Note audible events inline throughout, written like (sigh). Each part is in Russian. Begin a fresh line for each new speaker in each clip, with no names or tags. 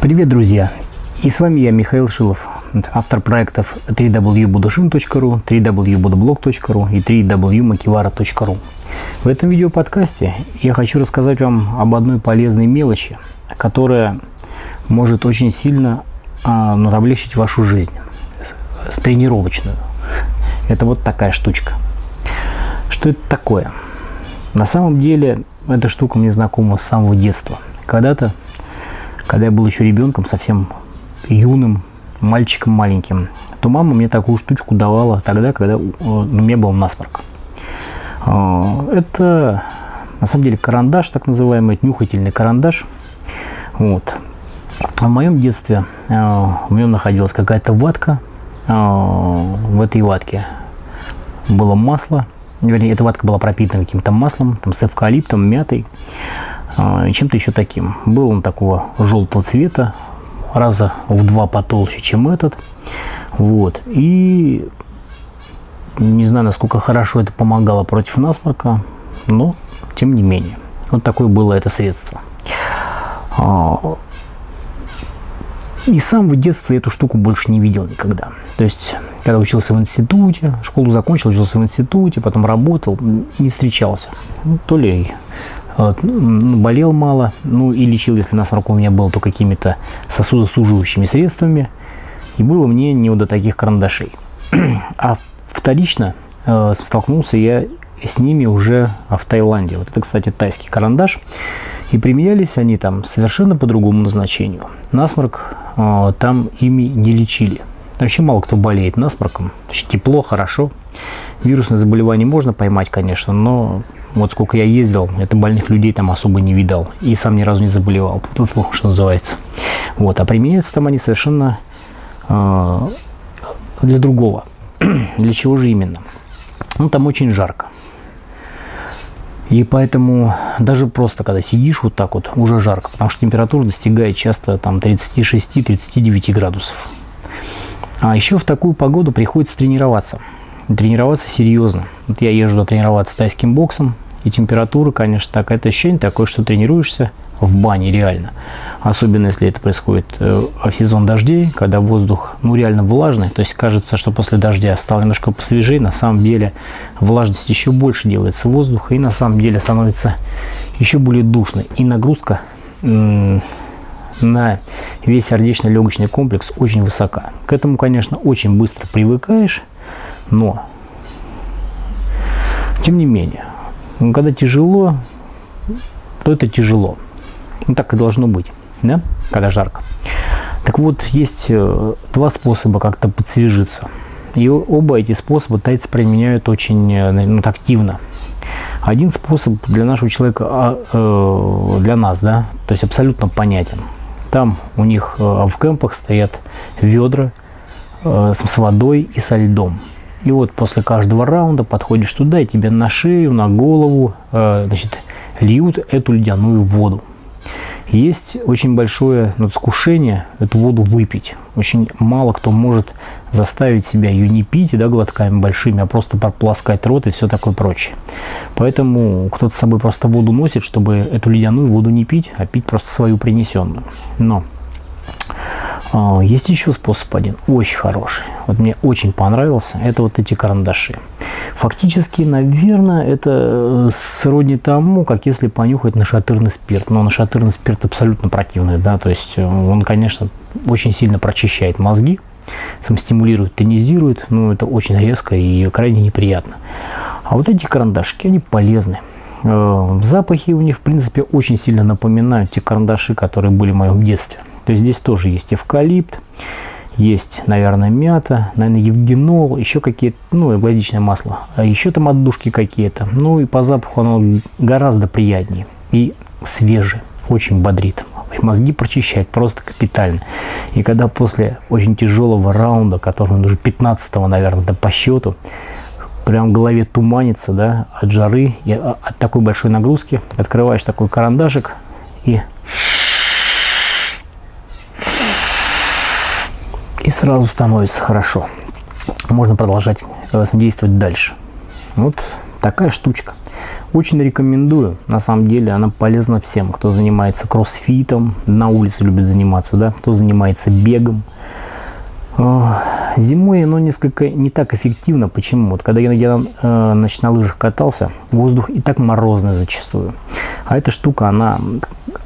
Привет, друзья! И с вами я, Михаил Шилов, автор проектов www.budushin.ru, www.budoblog.ru и www.makivara.ru. В этом видеоподкасте я хочу рассказать вам об одной полезной мелочи, которая может очень сильно а, облегчить вашу жизнь, тренировочную. Это вот такая штучка. Что это такое? На самом деле, эта штука мне знакома с самого детства. Когда-то, когда я был еще ребенком, совсем юным, мальчиком маленьким, то мама мне такую штучку давала тогда, когда у меня был насморк. А, это на самом деле карандаш, так называемый нюхательный карандаш. Вот. В моем детстве а, в нем находилась какая-то ватка. В этой ватке было масло. Вернее, эта ватка была пропитана каким-то маслом, там, с эвкалиптом, мятой чем-то еще таким. Был он такого желтого цвета, раза в два потолще, чем этот. Вот. И не знаю, насколько хорошо это помогало против насморка, но тем не менее. Вот такое было это средство. А, и сам в детстве эту штуку больше не видел никогда. То есть, когда учился в институте, школу закончил, учился в институте, потом работал, не встречался. Ну, то ли вот, ну, болел мало, ну и лечил, если насморк у меня был, то какими-то сосудосуживающими средствами. И было мне не до таких карандашей. (clears throat) А вторично э, столкнулся я с ними уже в Таиланде. Вот это, кстати, тайский карандаш. И применялись они там совершенно по другому назначению. Насморк э, там ими не лечили. Вообще мало кто болеет насморком. Тепло, хорошо. Вирусное заболевание можно поймать, конечно, но вот сколько я ездил, это больных людей там особо не видал. И сам ни разу не заболевал, что называется. Вот, а применяются там они совершенно э, для другого. (clears throat) для чего же именно? Ну, там очень жарко. И поэтому даже просто, когда сидишь вот так вот, уже жарко, потому что температура достигает часто там 36-39 градусов. А еще в такую погоду приходится тренироваться. Тренироваться серьезно. Вот я езжу тренироваться тайским боксом, и температура, конечно, так, это ощущение такое, что тренируешься в бане реально. Особенно если это происходит э, в сезон дождей, когда воздух ну реально влажный. То есть кажется, что после дождя стало немножко посвежее. На самом деле влажность еще больше делается воздуха и на самом деле становится еще более душной. И нагрузка на весь сердечно-легочный комплекс очень высока. К этому, конечно, очень быстро привыкаешь, но тем не менее, когда тяжело, то это тяжело. Ну, так и должно быть, да? когда жарко. Так вот, есть э, два способа как-то подсвежиться. И оба эти способа тайцы применяют очень э, ну, активно. Один способ для нашего человека, а, э, для нас, да, то есть абсолютно понятен. Там у них в кемпах стоят ведра с водой и со льдом. И вот после каждого раунда подходишь туда, и тебе на шею, на голову э, значит, льют эту ледяную воду. Есть очень большое ну, искушение эту воду выпить. Очень мало кто может заставить себя ее не пить да, глотками большими, а просто прополоскать рот и все такое прочее. Поэтому кто-то с собой просто воду носит, чтобы эту ледяную воду не пить, а пить просто свою принесенную. Но есть еще способ один, очень хороший. Вот мне очень понравился. Это вот эти карандаши. Фактически, наверное, это э, сродни тому, как если понюхать нашатырный спирт. Но нашатырный спирт абсолютно противный, да, то есть э, он, конечно, очень сильно прочищает мозги, сам стимулирует, тонизирует, но это очень резко и крайне неприятно. А вот эти карандашки, они полезны. Э, запахи у них, в принципе, очень сильно напоминают те карандаши, которые были в моем детстве. То есть здесь тоже есть эвкалипт, есть, наверное, мята, наверное, евгенол, еще какие-то, ну, гвоздичное масло, а еще там отдушки какие-то. Ну и по запаху оно гораздо приятнее и свежее, очень бодрит. Мозги прочищает просто капитально. И когда после очень тяжелого раунда, который уже 15 наверное, да, по счету, прям в голове туманится, да, от жары и от такой большой нагрузки, открываешь такой карандашик и сразу становится хорошо. Можно продолжать действовать дальше. Вот такая штучка. Очень рекомендую. На самом деле она полезна всем, кто занимается кроссфитом, на улице любит заниматься, да, кто занимается бегом. А, зимой оно несколько не так эффективно. Почему? Вот когда я, я э, значит, на лыжах катался, воздух и так морозный зачастую. А эта штука, она,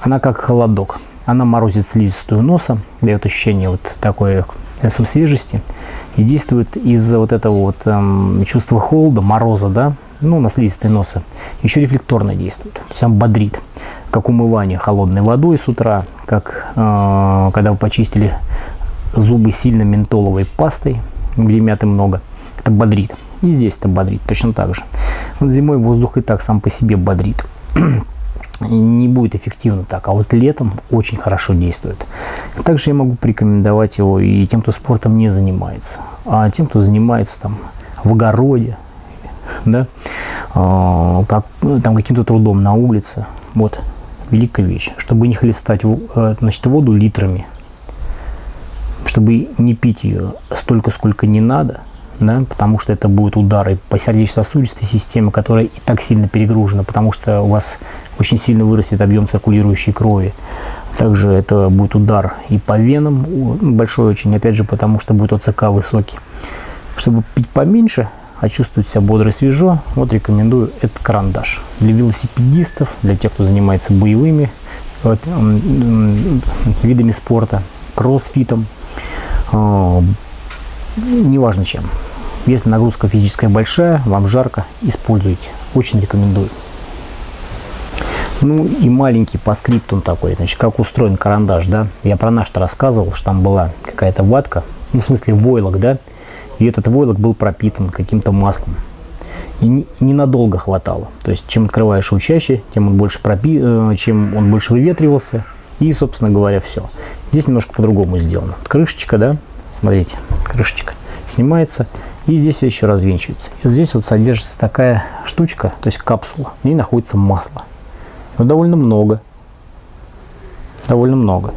она как холодок. Она морозит слизистую носа, дает ощущение вот такой э, свежести и действует из-за вот этого вот эм, чувства холода, мороза, да, ну, на слизистой носа, еще рефлекторно действует. Он бодрит, как умывание холодной водой с утра, как э, когда вы почистили зубы сильно ментоловой пастой, где мяты много, это бодрит. И здесь это бодрит точно так же. Вот зимой воздух и так сам по себе бодрит. (clears throat) не будет эффективно так, а вот летом очень хорошо действует. Также я могу порекомендовать его и тем, кто спортом не занимается, а тем, кто занимается там в огороде, да, а, как, там каким-то трудом на улице. Вот, великая вещь. Чтобы не хлестать э, значит, воду литрами, чтобы не пить ее столько, сколько не надо, да, потому что это будут удары по сердечно-сосудистой системе, которая и так сильно перегружена, потому что у вас очень сильно вырастет объем циркулирующей крови. Также это будет удар и по венам, большой очень, опять же, потому что будет ОЦК высокий. Чтобы пить поменьше, а чувствовать себя бодро и свежо, вот рекомендую этот карандаш. Для велосипедистов, для тех, кто занимается боевыми вот, видами спорта, кроссфитом, э, неважно чем. Если нагрузка физическая большая, вам жарко, используйте. Очень рекомендую. Ну и маленький по скрипту такой, значит, как устроен карандаш, да. Я про наш-то рассказывал, что там была какая-то ватка, ну в смысле войлок, да. И этот войлок был пропитан каким-то маслом. И ненадолго хватало. То есть, чем открываешь его чаще, тем он больше, пропи... Э, чем он больше выветривался. И, собственно говоря, все. Здесь немножко по-другому сделано. Крышечка, да, смотрите, крышечка снимается. И здесь еще развенчивается. И вот здесь вот содержится такая штучка, то есть капсула. В ней находится масло. Его довольно много. Довольно много.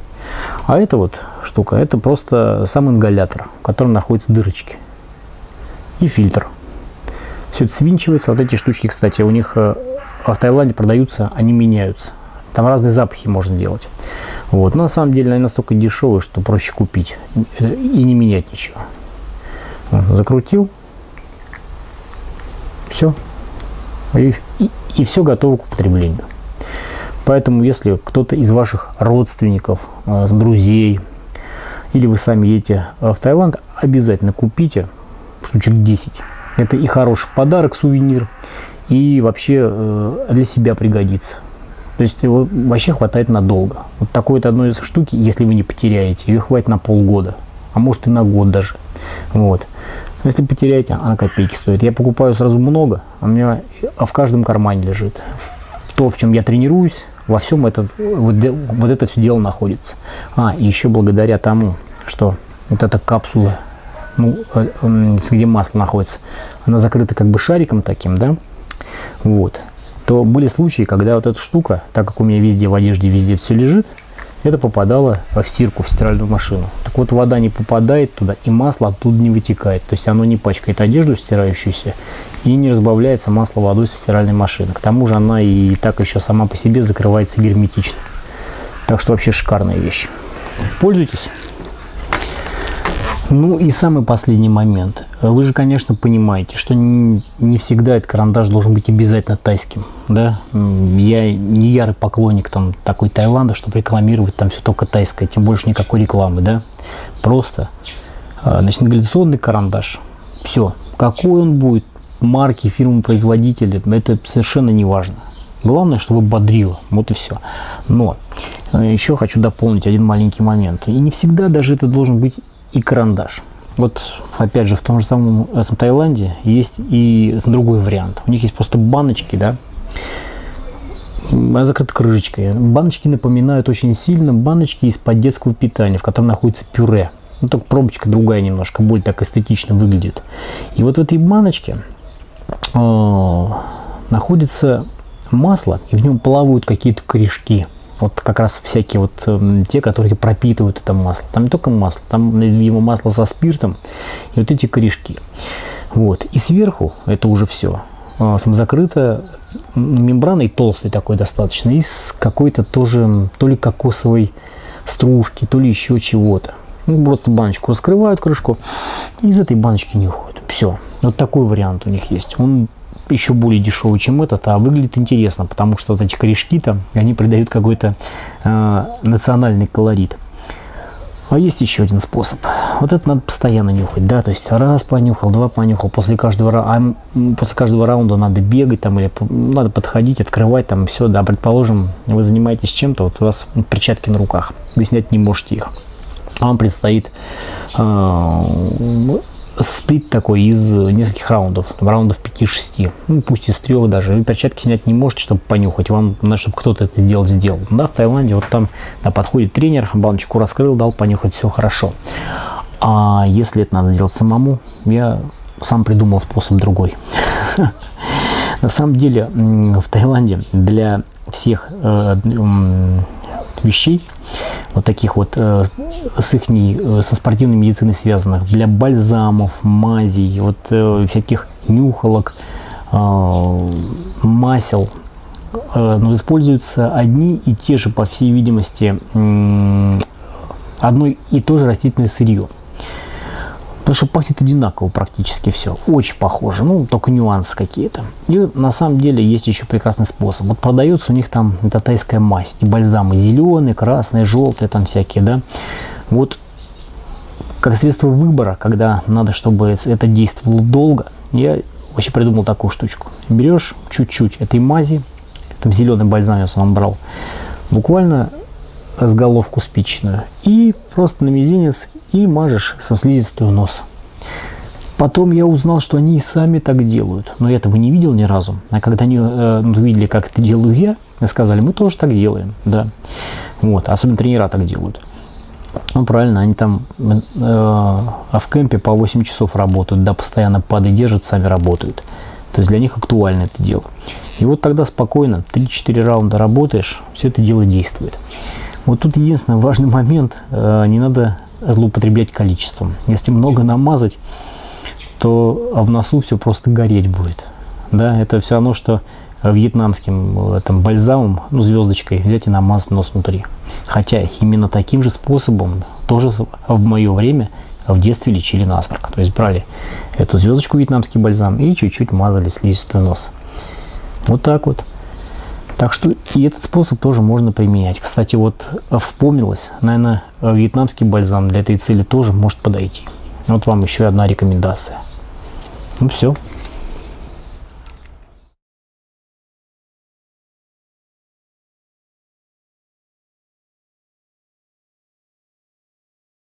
А это вот штука, это просто сам ингалятор, в котором находятся дырочки. И фильтр. Все это свинчивается. Вот эти штучки, кстати, у них э, в Таиланде продаются, они меняются. Там разные запахи можно делать. Вот. Но на самом деле они настолько дешевые, что проще купить и не менять ничего. Закрутил. Все. И, и, все готово к употреблению. Поэтому, если кто-то из ваших родственников, э, друзей, или вы сами едете в Таиланд, обязательно купите штучек 10. Это и хороший подарок, сувенир, и вообще э, для себя пригодится. То есть его вообще хватает надолго. Вот такой вот одной из штуки, если вы не потеряете, ее хватит на полгода, а может и на год даже. Вот. Если потеряете, она копейки стоит. Я покупаю сразу много, а у меня а в каждом кармане лежит. То, в чем я тренируюсь, во всем это, вот, вот это все дело находится. А, и еще благодаря тому, что вот эта капсула, ну, э, где масло находится, она закрыта как бы шариком таким, да, вот, то были случаи, когда вот эта штука, так как у меня везде в одежде, везде все лежит, это попадало в стирку, в стиральную машину. Так вот, вода не попадает туда, и масло оттуда не вытекает. То есть оно не пачкает одежду стирающуюся и не разбавляется масло водой со стиральной машины. К тому же она и так еще сама по себе закрывается герметично. Так что вообще шикарная вещь. Пользуйтесь. Ну и самый последний момент. Вы же, конечно, понимаете, что не, не всегда этот карандаш должен быть обязательно тайским. Да? Я не ярый поклонник там, такой Таиланда, чтобы рекламировать там все только тайское, тем больше никакой рекламы. Да? Просто а, значит, ингаляционный карандаш. Все. Какой он будет, марки, фирмы, производители, это совершенно не важно. Главное, чтобы бодрило. Вот и все. Но э, еще хочу дополнить один маленький момент. И не всегда даже это должен быть и карандаш. Вот, опять же, в том же самом этом Таиланде есть и другой вариант. У них есть просто баночки, да, закрыты крышечкой. Баночки напоминают очень сильно баночки из-под детского питания, в котором находится пюре. Ну, только пробочка другая немножко, более так эстетично выглядит. И вот в этой баночке э, находится масло, и в нем плавают какие-то корешки вот как раз всякие вот э, те, которые пропитывают это масло. Там не только масло, там его масло со спиртом и вот эти корешки. Вот. И сверху это уже все. э, самозакрытая, мембраной толстой такой достаточно, и с какой-то тоже, то ли кокосовой стружки, то ли еще чего-то. Ну, просто баночку раскрывают, крышку, и из этой баночки не уходит. Все. Вот такой вариант у них есть. Он еще более дешевый, чем этот, а выглядит интересно, потому что вот эти корешки-то, они придают какой-то э, национальный колорит. А есть еще один способ. Вот это надо постоянно нюхать, да, то есть раз понюхал, два понюхал, после каждого, а после каждого раунда надо бегать там или надо подходить, открывать там все, да, предположим, вы занимаетесь чем-то, вот у вас перчатки на руках, вы снять не можете их. Вам предстоит э, сплит такой из нескольких раундов, раундов 5-6, ну пусть из трех даже, вы перчатки снять не можете, чтобы понюхать, вам надо, чтобы кто-то это дело сделал. Да, в Таиланде вот там да, подходит тренер, баночку раскрыл, дал понюхать, все хорошо. А если это надо сделать самому, я сам придумал способ другой. (laughs) На самом деле в Таиланде для всех э, вещей вот таких вот э, с их э, со спортивной медициной связанных, для бальзамов, мазей, вот э, всяких нюхалок, э, масел, э, но используются одни и те же, по всей видимости, э, одно и то же растительное сырье. Потому что пахнет одинаково практически все. Очень похоже. Ну, только нюансы какие-то. И на самом деле есть еще прекрасный способ. Вот продается у них там эта тайская мазь. И бальзамы зеленые, красные, желтые там всякие, да. Вот как средство выбора, когда надо, чтобы это действовало долго, я вообще придумал такую штучку. Берешь чуть-чуть этой мази, там зеленый бальзам я сам брал, буквально головку спичную и просто на мизинец и мажешь со слизистую нос. Потом я узнал, что они и сами так делают, но я этого не видел ни разу. А когда они э, увидели, как это делаю я, сказали, мы тоже так делаем, да. Вот, особенно тренера так делают. Ну, правильно, они там э, а в кемпе по 8 часов работают, да, постоянно падают, держат, сами работают. То есть для них актуально это дело. И вот тогда спокойно, 3-4 раунда работаешь, все это дело действует. Вот тут единственный важный момент, э, не надо злоупотреблять количеством. Если много намазать, то в носу все просто гореть будет. Да, это все равно, что вьетнамским этом бальзамом, ну, звездочкой взять и намазать нос внутри. Хотя именно таким же способом тоже в мое время в детстве лечили насморк. То есть брали эту звездочку вьетнамский бальзам и чуть-чуть мазали слизистую нос. Вот так вот. Так что и этот способ тоже можно применять. Кстати, вот вспомнилось, наверное, вьетнамский бальзам для этой цели тоже может подойти. Вот вам еще одна рекомендация. Ну все.